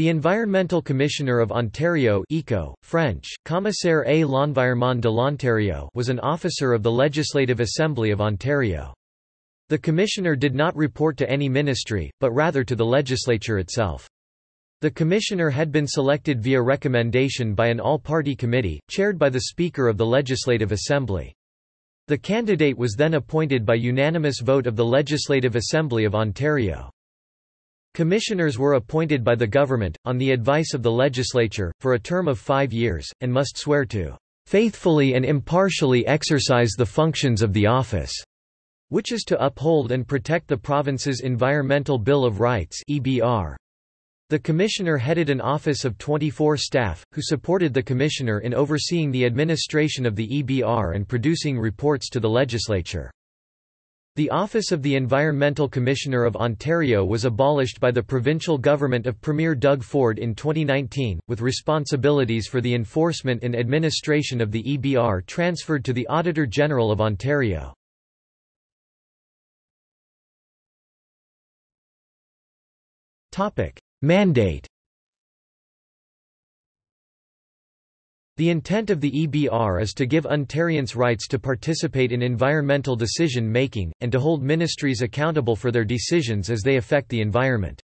The Environmental Commissioner of Ontario ECO, French, Commissaire à l'environnement de l'Ontario was an officer of the Legislative Assembly of Ontario. The Commissioner did not report to any ministry, but rather to the legislature itself. The Commissioner had been selected via recommendation by an all-party committee, chaired by the Speaker of the Legislative Assembly. The candidate was then appointed by unanimous vote of the Legislative Assembly of Ontario. Commissioners were appointed by the government, on the advice of the legislature, for a term of five years, and must swear to "...faithfully and impartially exercise the functions of the office." which is to uphold and protect the province's Environmental Bill of Rights EBR. The Commissioner headed an office of 24 staff, who supported the Commissioner in overseeing the administration of the EBR and producing reports to the legislature. The office of the Environmental Commissioner of Ontario was abolished by the provincial government of Premier Doug Ford in 2019, with responsibilities for the enforcement and administration of the EBR transferred to the Auditor General of Ontario. Mandate The intent of the EBR is to give Ontarians rights to participate in environmental decision-making, and to hold ministries accountable for their decisions as they affect the environment.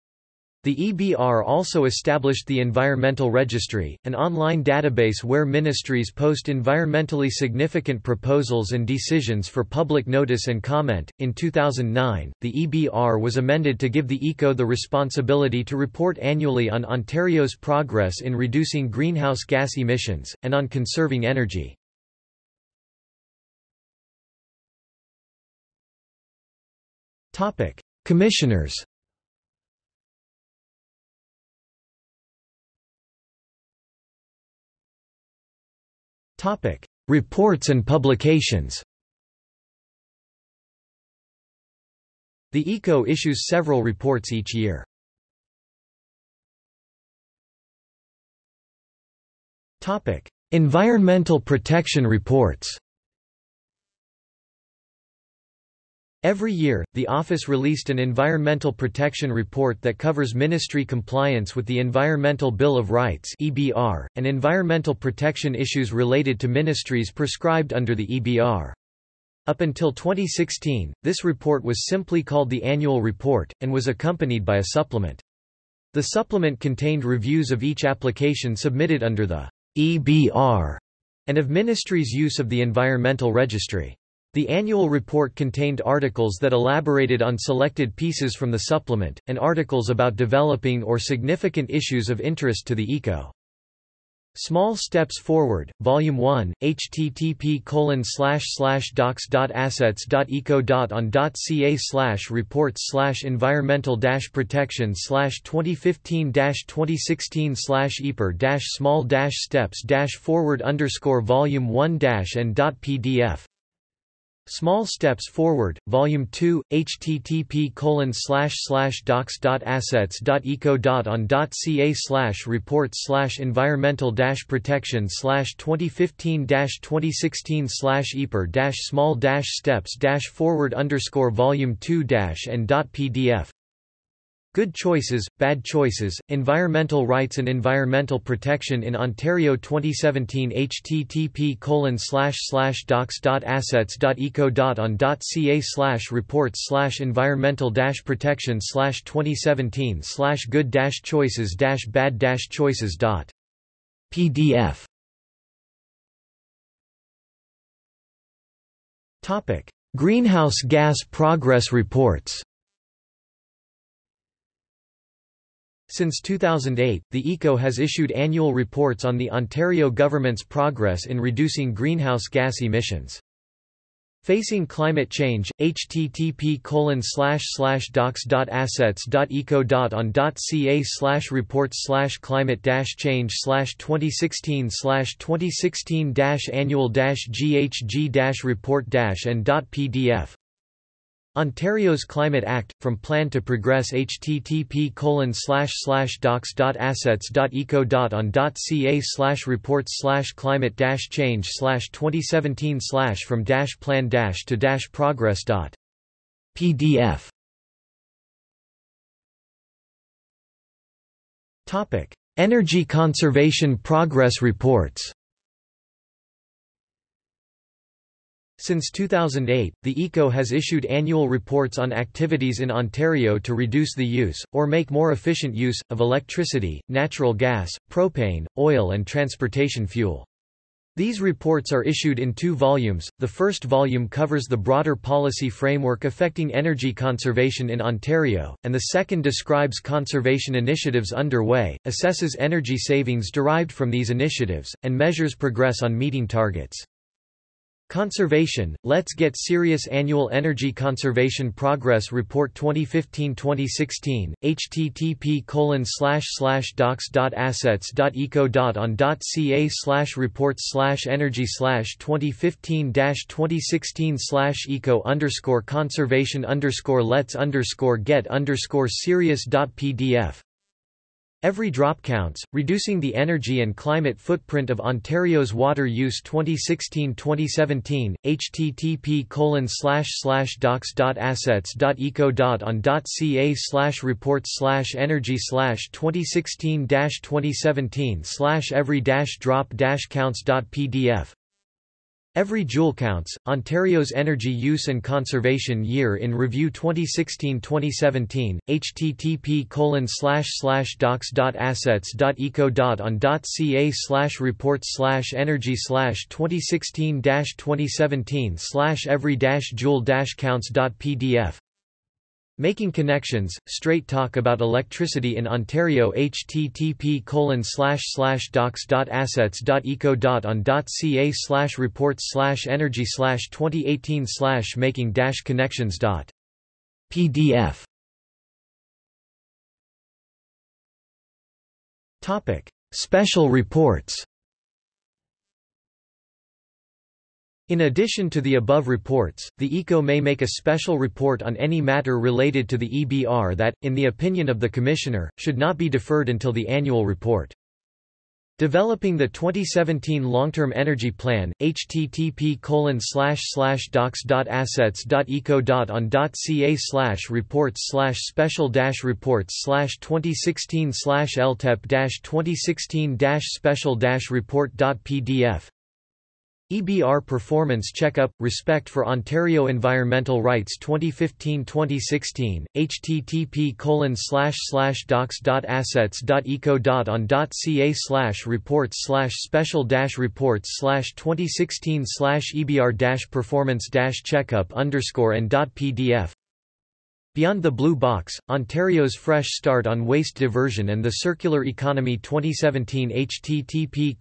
The EBR also established the Environmental Registry, an online database where ministries post environmentally significant proposals and decisions for public notice and comment. In 2009, the EBR was amended to give the ECO the responsibility to report annually on Ontario's progress in reducing greenhouse gas emissions, and on conserving energy. Topic: Commissioners Topic: Reports and publications. The ECO issues several reports each year. Topic: Environmental protection reports. Every year, the office released an Environmental Protection Report that covers ministry compliance with the Environmental Bill of Rights (EBR) and environmental protection issues related to ministries prescribed under the EBR. Up until 2016, this report was simply called the Annual Report, and was accompanied by a supplement. The supplement contained reviews of each application submitted under the EBR and of ministries' use of the Environmental Registry. The annual report contained articles that elaborated on selected pieces from the supplement, and articles about developing or significant issues of interest to the ECO. Small Steps Forward, Volume 1, http docs.assets.eco.on.ca slash reports slash environmental dash protection slash 2015 dash 2016 slash EPR small dash steps dash forward underscore volume 1 dash and dot .pdf Small Steps Forward, Volume 2, http docs.assets.eco.on.ca reports environmental protection 2015 2016 EPR small steps forward underscore volume 2 and .pdf Good Choices, Bad Choices, Environmental Rights and Environmental Protection in Ontario 2017 http docs.assets.eco.on.ca reports slash environmental protection slash 2017 slash good choices bad choices pdf Greenhouse gas progress reports Since 2008, the ECO has issued annual reports on the Ontario government's progress in reducing greenhouse gas emissions. Facing climate change, http docs.assets.eco.on.ca reports climate change 2016 2016 annual GHG report and .pdf Ontario's Climate Act, From Plan to Progress http colon docs.assets.eco.on.ca reports slash climate dash change slash 2017 slash from dash plan dash to dash progress dot pdf Energy conservation progress reports Since 2008, the ECO has issued annual reports on activities in Ontario to reduce the use, or make more efficient use, of electricity, natural gas, propane, oil and transportation fuel. These reports are issued in two volumes. The first volume covers the broader policy framework affecting energy conservation in Ontario, and the second describes conservation initiatives underway, assesses energy savings derived from these initiatives, and measures progress on meeting targets. Conservation, Let's Get Serious Annual Energy Conservation Progress Report 2015-2016, http colon docs.assets.eco.on.ca slash reports slash energy slash 2015-2016 slash eco underscore conservation underscore let's underscore get underscore serious.pdf Every drop counts, reducing the energy and climate footprint of Ontario's water use. 2016-2017, http colon docs.assets.eco.on.ca slash docs dot assets dot eco dot on dot ca slash reports slash energy slash 2016-2017 slash every dash drop dash counts.pdf Every joule counts. Ontario's Energy Use and Conservation Year in Review 2016-2017. http docs.assets.eco.on.ca slash reports slash energy slash 2016-2017 slash every joule counts.pdf Making Connections, Straight Talk About Electricity in Ontario http docs.assets.eco.on.ca slash slash docs.assets dot eco dot on dot ca slash reports slash energy slash 2018 slash making dash connections pdf Topic. Special reports In addition to the above reports, the ECO may make a special report on any matter related to the EBR that, in the opinion of the Commissioner, should not be deferred until the annual report. Developing the 2017 Long-Term Energy Plan, http docs.assets.eco.on.ca slash reports slash special dash reports slash 2016 slash LTEP dash 2016 dash special dash report.pdf EBR Performance Checkup – Respect for Ontario Environmental Rights 2015-2016, http docs.assets.eco.on.ca slash reports slash special reports slash 2016 slash EBR performance checkup underscore and .pdf Beyond the Blue Box, Ontario's Fresh Start on Waste Diversion and the Circular Economy 2017 http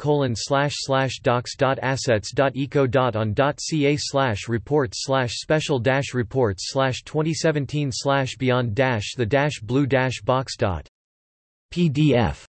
docs.assets.eco.on.ca slash reports slash special dash reports slash 2017 slash beyond dash the dash blue dash box pdf